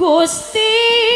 Gusti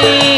Hare